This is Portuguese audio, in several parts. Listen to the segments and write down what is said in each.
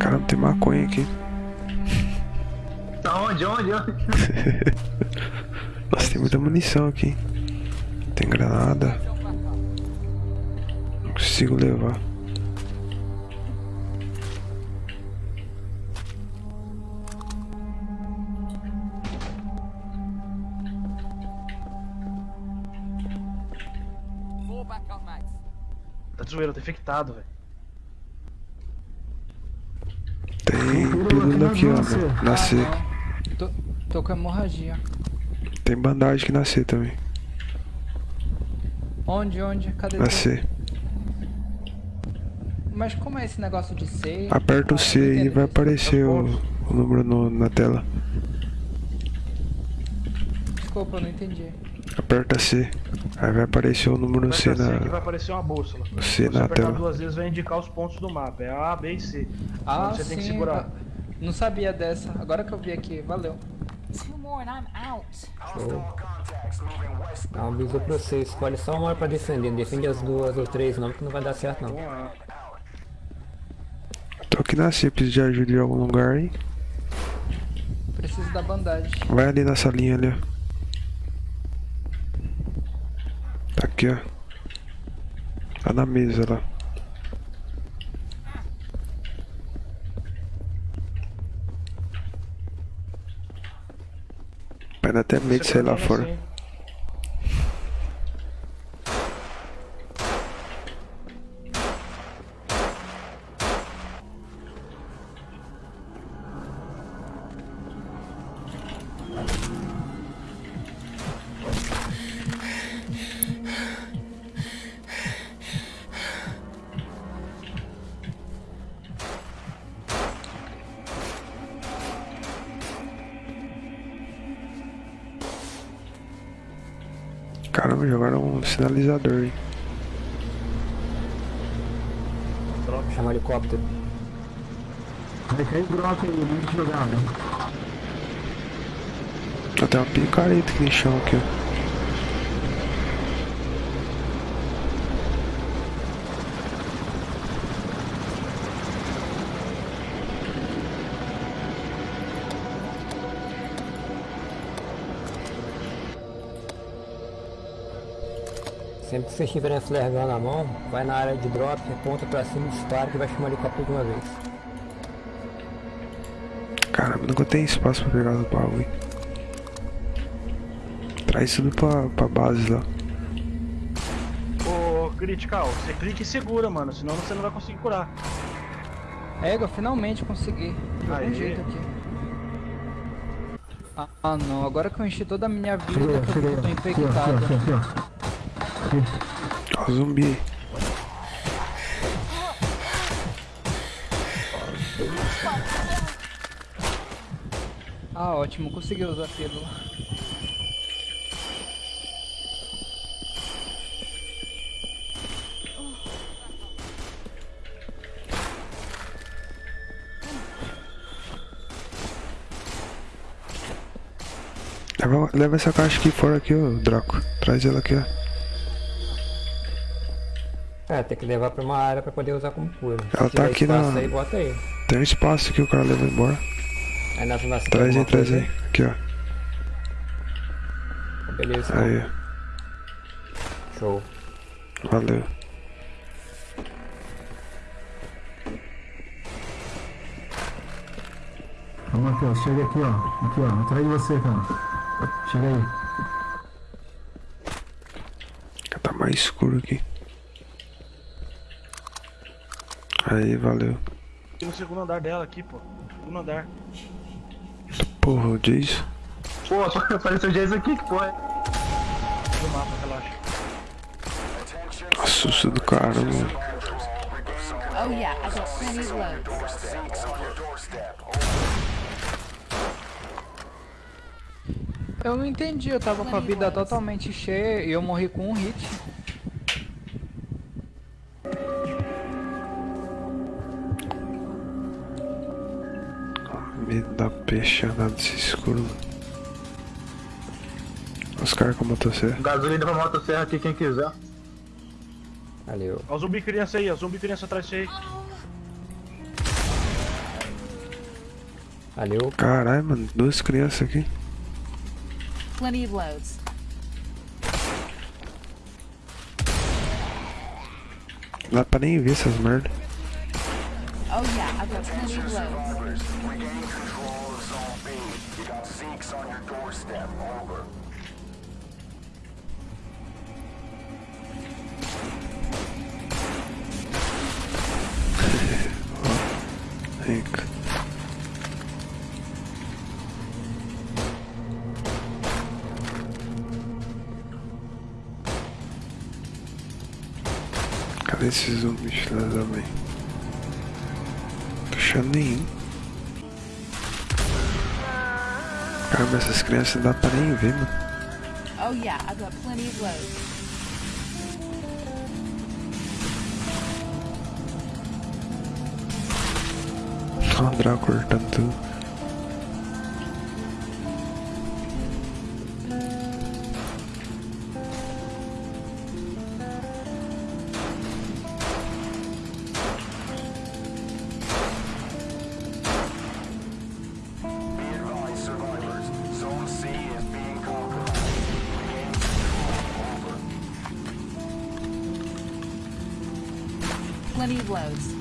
Caramba, tem maconha aqui. Tá onde, onde? Nossa, tem muita munição aqui. Tem granada. Não consigo levar. Tá de zoeira, tá infectado, velho. Tem pílula aqui, ó. Na C. Ah, não. Tô, tô com hemorragia. Tem bandagem aqui na C também. Onde, onde? Cadê Na? C. Mas como é esse negócio de C? Aperta o C e vai isso. aparecer o, o número no- na tela. Desculpa, eu não entendi. Aperta C. Aí vai aparecer o número C Aperta C que vai na. aparecer uma bússola. C Se você na apertar tela. duas vezes vai indicar os pontos do mapa. É A, B e C. Ah, Onde você sim. tem que segurar. ah, Não sabia dessa. Agora que eu vi aqui. Valeu. Um aviso pra você, escolhe só uma hora pra defender, não defende as duas ou três não, que não vai dar certo não. Tô aqui na preciso de ajuda em algum lugar aí. Preciso da bandagem. Vai ali na salinha ali, ó. Tá aqui, ó. Tá na mesa lá. Dar até medo de sair lá fora. assim. Caramba, jogaram um sinalizador aí. Drop. Chama o helicóptero. Vai cair broca aí, muito jogado. Até uma picareta aqui no chão aqui, ó. Que vocês tiverem a flare gun na mão, vai na área de drop, aponta pra cima e dispara que vai chamar o helicóptero de uma vez. Caramba, nunca tem espaço pra pegar os bagulho. Traz tudo pra, pra base lá. Ô, Critical, você clica e segura, mano. Senão você não vai conseguir curar. Ego, finalmente consegui. De algum Aê. jeito aqui. Ah, ah, não, agora que eu enchi toda a minha vida, eu tô Aqui, ó, aqui, infectado. Ó, zumbi. Ah, ótimo, consegui usar a pílula. Leva, leva essa caixa aqui fora aqui, ô Draco. Traz ela aqui, ó. É, tem que levar pra uma área pra poder usar como cura. Ela tá aqui na- aí, bota aí. Tem um espaço aqui, o cara leva embora. Aí na zona Traz aí, traz aí. Aqui, ó. Beleza, Aí, show. valeu. Vamos, Matheus, chega aqui, ó. Aqui, ó. Atrás de você, cara. Chega aí. Tá mais escuro aqui. Aí, valeu. Tem no segundo andar dela aqui, pô. Segundo andar. Porra, o Jason. Pô, apareceu o Jason aqui, que porra. Do mapa, relaxa. Nossa, susto do caramba. mano. Oh yeah, I got plenty of loads. Eu não entendi, eu tava com a vida totalmente cheia e eu morri com um hit. Medo da peixada desse escuro. Os caras com a motosserra. Gasolina pra motosserra aqui, quem quiser. Valeu. Ó o zumbi criança aí, ó. Zumbi criança atrás de você aí. Valeu. Caralho, mano, duas crianças aqui. Plenty of loads. Não dá pra nem ver essas merda. Oh yeah, I've got plenty of loads. Regain control of Zone B. You got Zeeks on your doorstep. Over. Rica. Cadê esses zumbis, filha da mãe? Tô achando nenhum. Caramba, essas crianças não dá pra nem ver, mano. Oh yeah, I've got plenty of loads. Draco cortando tudo. Plenty of loads.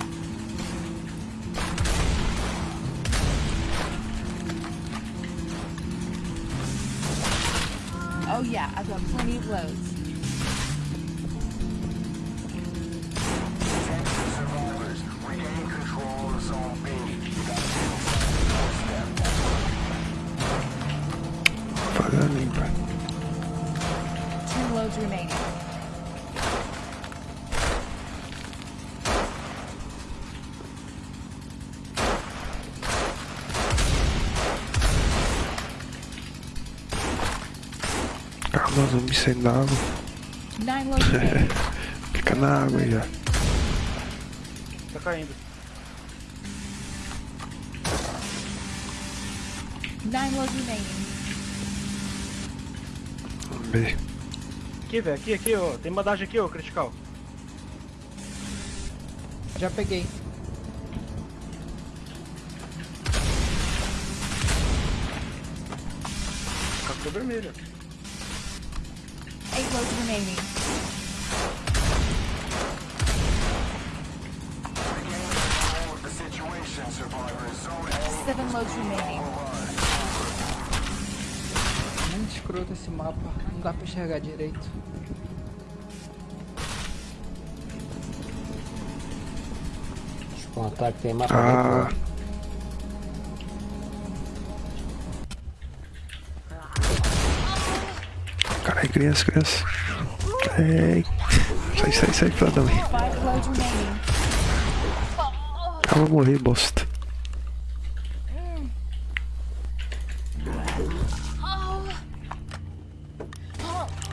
Oh yeah, I've got plenty of loads. Attention, survivors. Regain Calma, zumbi saindo da água. Fica na água aí, ó. Tá caindo. Nine loads remaining. Vamos ver. Aqui, velho. Aqui, aqui, ó. Tem bandagem aqui, ó, critical. Já peguei. Captura vermelha. Zone A Seven loads remaining. Muito escroto esse mapa. Não dá pra enxergar direito. Deixa eu contar que tem mapa Ah, criança, criança. Ei. Sai, sai, sai, filha da mãe. Eu vou morrer, bosta.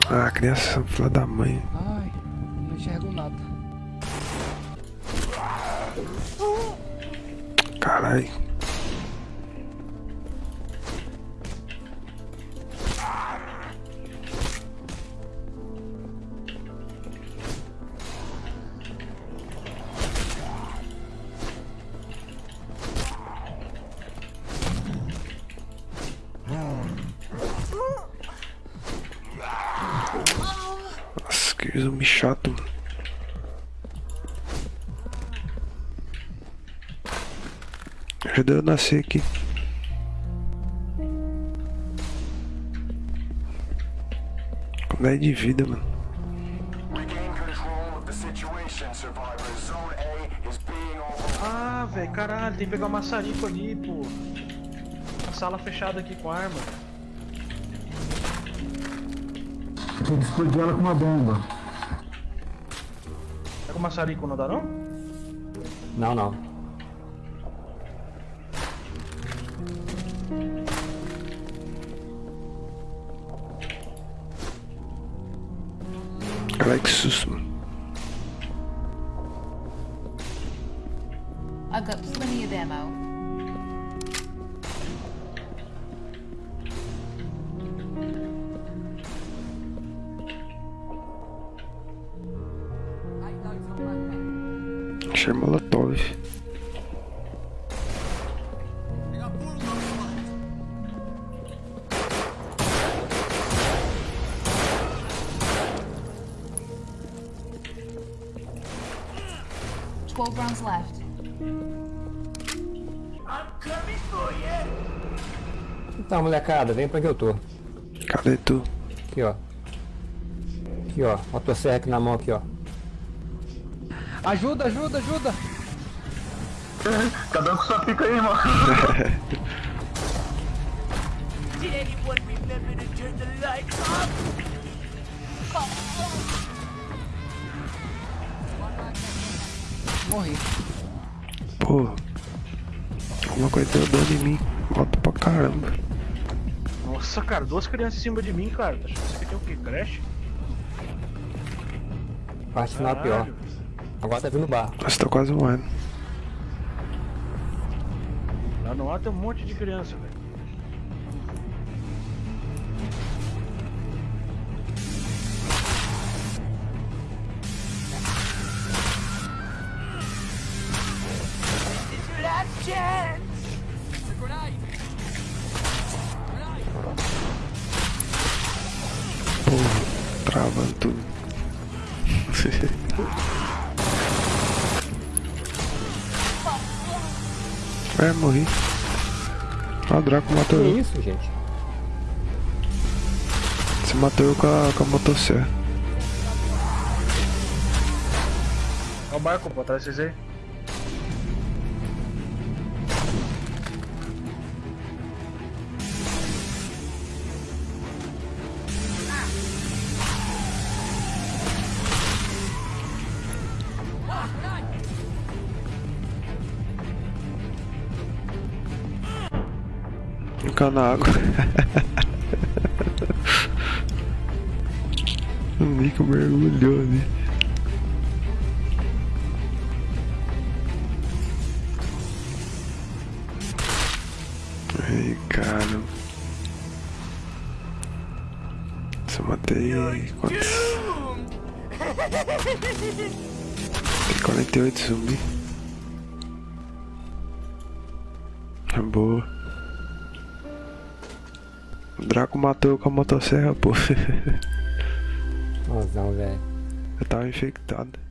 Ah, criança, filha da mãe. Ai, não enxergo nada. Caralho. Que zumbi chato. mano. Ajuda eu a nascer aqui. Com 10 de vida, mano. Regain control of the situation, survivors. Zone A is being overrun. Ah, velho, caralho. Tem que pegar o maçarico ali, pô. A sala fechada aqui com arma. Tem que explodir ela com uma bomba. Tá com o maçarico, não dá Launcher Molotov. Twelve rounds left. Tá, molecada, vem pra que eu tô. Cadê tu? Aqui, ó. Aqui, ó. Motosserra aqui na mão, aqui, ó. Ajuda, ajuda, ajuda! Cada um com sua pica aí, mano. Morri. Pô. Alguma coisa deu dano em mim. Moto pra caramba. Nossa, cara, duas crianças em cima de mim, cara. Tá achando que isso aqui é o que? Crash? Parte final é pior. Agora tá vindo barro. Nossa, tô quase morrendo. Lá no ar tem um monte de criança, velho. Pô, travando tudo. é, morri. Ah, o Draco matou Que eu. isso, gente? Você matou eu com a, com a motosserra. Olha o barco, pô, atrás de vocês aí. Ficar na água. o Nico mergulhou ali. Ai, cara. Se eu matei. Quantos? Tem 48 zumbi. É boa. O Draco matou eu com a motosserra, pô. Mozão, velho. Eu tava infectado.